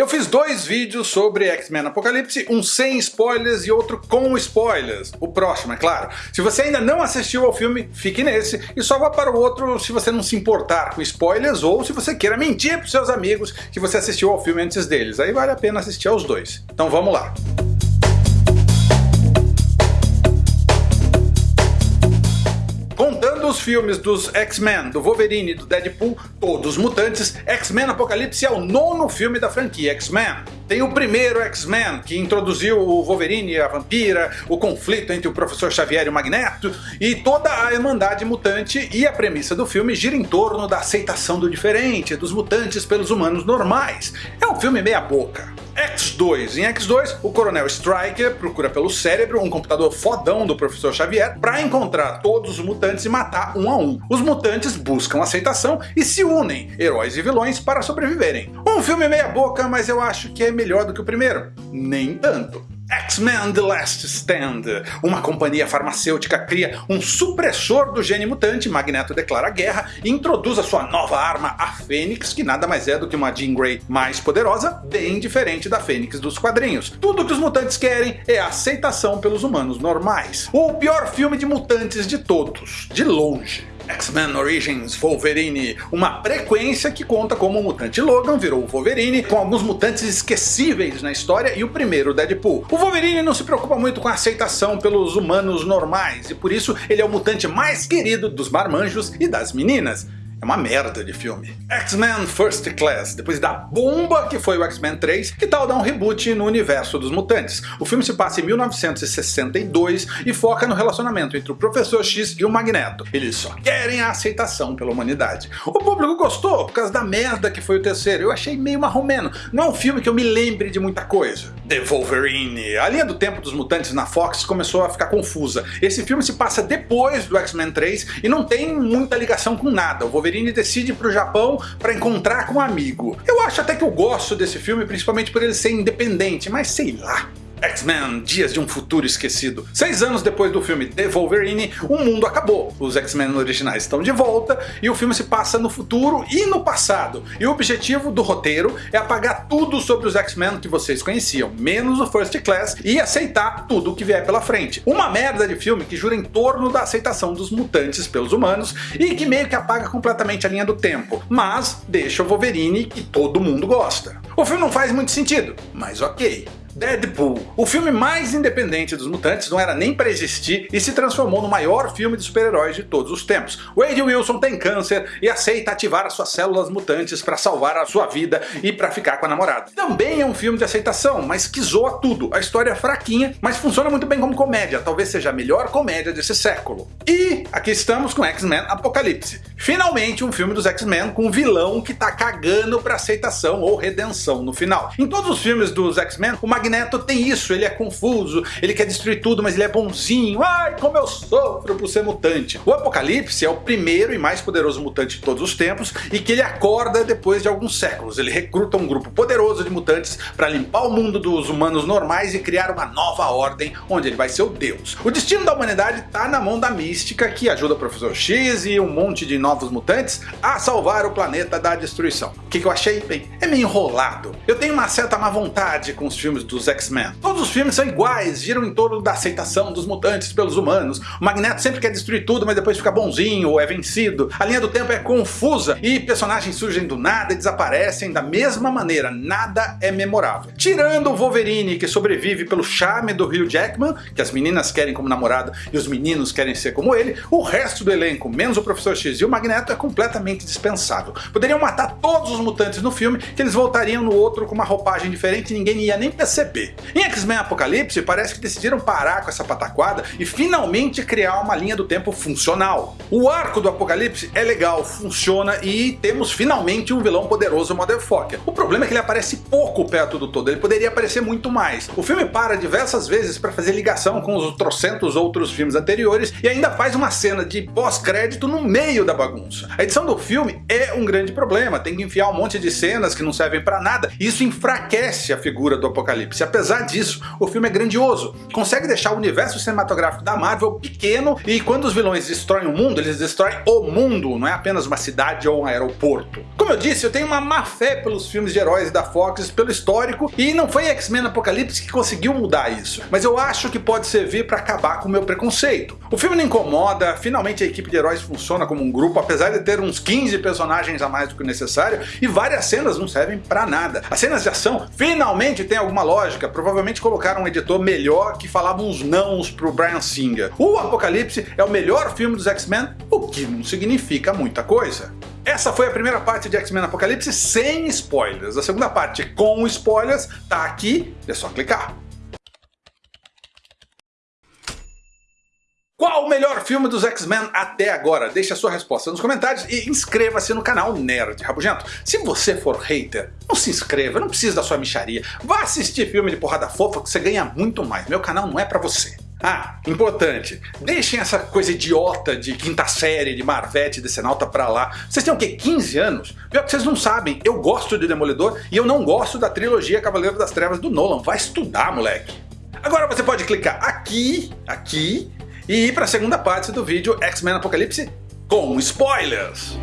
Eu fiz dois vídeos sobre X-Men Apocalipse, um sem spoilers e outro com spoilers. O próximo, é claro. Se você ainda não assistiu ao filme, fique nesse e só vá para o outro se você não se importar com spoilers ou se você queira mentir para seus amigos que você assistiu ao filme antes deles. Aí vale a pena assistir aos dois. Então vamos lá. Filmes dos X-Men, do Wolverine e do Deadpool, todos mutantes, X-Men Apocalipse é o nono filme da franquia X-Men. Tem o primeiro X-Men, que introduziu o Wolverine e a Vampira, o conflito entre o Professor Xavier e o Magneto, e toda a Irmandade Mutante, e a premissa do filme gira em torno da aceitação do diferente, dos mutantes pelos humanos normais. É um filme meia boca. X2. Em X2, o Coronel Striker procura pelo cérebro, um computador fodão do Professor Xavier, para encontrar todos os mutantes e matar um a um. Os mutantes buscam aceitação e se unem, heróis e vilões, para sobreviverem. Um filme meia boca, mas eu acho que é melhor do que o primeiro. Nem tanto. X-Men The Last Stand. Uma companhia farmacêutica cria um supressor do gene mutante, Magneto declara guerra e introduz a sua nova arma, a Fênix, que nada mais é do que uma Jean Grey mais poderosa, bem diferente da Fênix dos quadrinhos. Tudo que os mutantes querem é a aceitação pelos humanos normais. O pior filme de mutantes de todos, de longe. X-Men Origins Wolverine, uma frequência que conta como o mutante Logan virou o Wolverine, com alguns mutantes esquecíveis na história e o primeiro Deadpool. O Wolverine não se preocupa muito com a aceitação pelos humanos normais, e por isso ele é o mutante mais querido dos marmanjos e das meninas. É uma merda de filme. X-Men First Class, depois da bomba que foi o X-Men 3, que tal dar um reboot no universo dos mutantes? O filme se passa em 1962 e foca no relacionamento entre o Professor X e o Magneto. Eles só querem a aceitação pela humanidade. O público gostou por causa da merda que foi o terceiro, eu achei meio marromeno. Não é um filme que eu me lembre de muita coisa. The Wolverine. A linha do tempo dos mutantes na Fox começou a ficar confusa. Esse filme se passa depois do X-Men 3 e não tem muita ligação com nada. O Wolverine Wolverine decide ir pro Japão para encontrar com um amigo. Eu acho até que eu gosto desse filme, principalmente por ele ser independente, mas sei lá. X-Men Dias de um Futuro Esquecido. Seis anos depois do filme The Wolverine, o mundo acabou. Os X-Men originais estão de volta e o filme se passa no futuro e no passado. E o objetivo do roteiro é apagar tudo sobre os X-Men que vocês conheciam, menos o First Class, e aceitar tudo que vier pela frente. Uma merda de filme que jura em torno da aceitação dos mutantes pelos humanos e que meio que apaga completamente a linha do tempo, mas deixa o Wolverine que todo mundo gosta. O filme não faz muito sentido, mas ok. Deadpool. O filme mais independente dos mutantes não era nem para existir e se transformou no maior filme de super-heróis de todos os tempos. Wade Wilson tem câncer e aceita ativar as suas células mutantes para salvar a sua vida e para ficar com a namorada. Também é um filme de aceitação, mas que zoa tudo. A história é fraquinha, mas funciona muito bem como comédia, talvez seja a melhor comédia desse século. E aqui estamos com X-Men Apocalipse. Finalmente um filme dos X-Men com um vilão que tá cagando pra aceitação ou redenção no final. Em todos os filmes dos X-Men, o Magneto tem isso, ele é confuso, ele quer destruir tudo, mas ele é bonzinho. Ai, como eu sofro por ser mutante. O Apocalipse é o primeiro e mais poderoso mutante de todos os tempos e que ele acorda depois de alguns séculos. Ele recruta um grupo poderoso de mutantes para limpar o mundo dos humanos normais e criar uma nova ordem onde ele vai ser o deus. O destino da humanidade está na mão da mística que ajuda o Professor X e um monte de novos mutantes a salvar o planeta da destruição. O que, que eu achei? Bem, é meio enrolado. Eu tenho uma certa má vontade com os filmes dos X-Men. Todos os filmes são iguais, giram em torno da aceitação dos mutantes pelos humanos. O Magneto sempre quer destruir tudo, mas depois fica bonzinho ou é vencido. A linha do tempo é confusa e personagens surgem do nada e desaparecem da mesma maneira. Nada é memorável. Tirando o Wolverine, que sobrevive pelo charme do Hugh Jackman, que as meninas querem como namorado e os meninos querem ser como ele, o resto do elenco, menos o Professor X e o Magneto, é completamente dispensável. Poderiam matar todos os mutantes no filme, que eles voltariam no outro com uma roupagem diferente e ninguém ia nem perceber Em X-Men Apocalipse parece que decidiram parar com essa pataquada e finalmente criar uma linha do tempo funcional. O arco do Apocalipse é legal, funciona e temos finalmente um vilão poderoso Motherfucker. O problema é que ele aparece pouco perto do todo, ele poderia aparecer muito mais. O filme para diversas vezes para fazer ligação com os trocentos outros filmes anteriores e ainda faz uma cena de pós-crédito no meio da bagunça. A edição do filme é um grande problema, tem que enfiar um monte de cenas que não servem para nada e isso enfraquece a figura do Apocalipse. Apocalipse. Apesar disso, o filme é grandioso, consegue deixar o universo cinematográfico da Marvel pequeno e quando os vilões destroem o mundo, eles destroem o mundo, não é apenas uma cidade ou um aeroporto. Como eu disse, eu tenho uma má fé pelos filmes de heróis da Fox, pelo histórico, e não foi X-Men Apocalipse que conseguiu mudar isso, mas eu acho que pode servir para acabar com o meu preconceito. O filme não incomoda, finalmente a equipe de heróis funciona como um grupo, apesar de ter uns 15 personagens a mais do que necessário, e várias cenas não servem para nada. As cenas de ação finalmente têm alguma lógica, provavelmente colocaram um editor melhor que falava uns nãos pro Brian Singer. O Apocalipse é o melhor filme dos X-Men, o que não significa muita coisa. Essa foi a primeira parte de X-Men Apocalipse sem spoilers. A segunda parte com spoilers tá aqui, é só clicar. Qual o melhor filme dos X-Men até agora? Deixe a sua resposta nos comentários e inscreva-se no canal Nerd Rabugento. Se você for hater, não se inscreva, não precisa da sua micharia. Vá assistir filme de porrada fofa que você ganha muito mais. Meu canal não é pra você. Ah, importante, deixem essa coisa idiota de quinta série, de Marvete, de Senalta pra lá. Vocês têm o quê, 15 anos? Pior que vocês não sabem, eu gosto de Demolidor e eu não gosto da trilogia Cavaleiro das Trevas do Nolan. Vai estudar, moleque. Agora você pode clicar aqui, aqui, e ir para a segunda parte do vídeo X-Men Apocalipse com spoilers.